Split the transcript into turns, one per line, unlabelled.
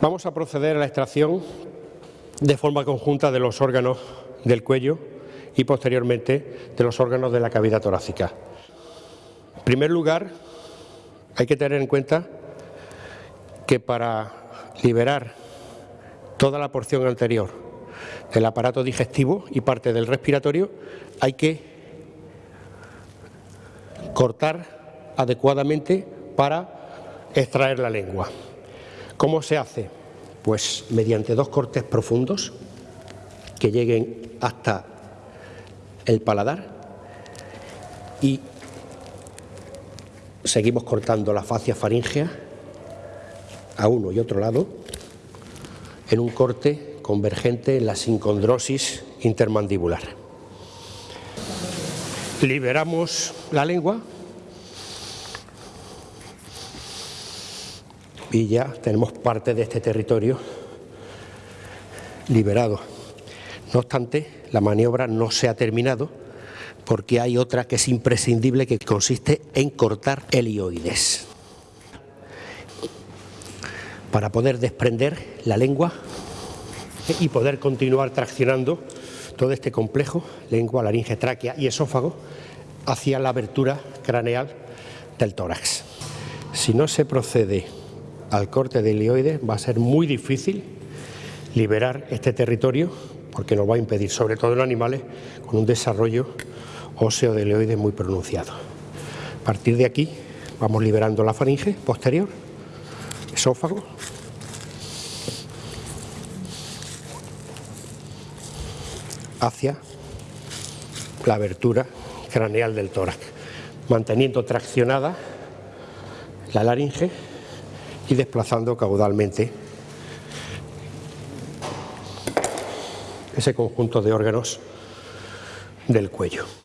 Vamos a proceder a la extracción de forma conjunta de los órganos del cuello y posteriormente de los órganos de la cavidad torácica. En primer lugar, hay que tener en cuenta que para liberar toda la porción anterior del aparato digestivo y parte del respiratorio hay que cortar adecuadamente para extraer la lengua. ¿Cómo se hace? Pues mediante dos cortes profundos que lleguen hasta el paladar y seguimos cortando la fascia faríngea a uno y otro lado en un corte convergente en la sincondrosis intermandibular. Liberamos la lengua y ya tenemos parte de este territorio liberado. No obstante, la maniobra no se ha terminado porque hay otra que es imprescindible que consiste en cortar helioides para poder desprender la lengua y poder continuar traccionando todo este complejo, lengua, laringe, tráquea y esófago, hacia la abertura craneal del tórax. Si no se procede al corte de helioides va a ser muy difícil liberar este territorio porque nos va a impedir, sobre todo en animales, con un desarrollo óseo de helioides muy pronunciado. A partir de aquí vamos liberando la faringe posterior, esófago, hacia la abertura craneal del tórax, manteniendo traccionada la laringe y desplazando caudalmente ese conjunto de órganos del cuello.